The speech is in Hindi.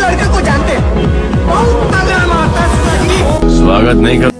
लड़के को जानते हैं। बहुत तगड़ा मारता स्वागत नहीं कर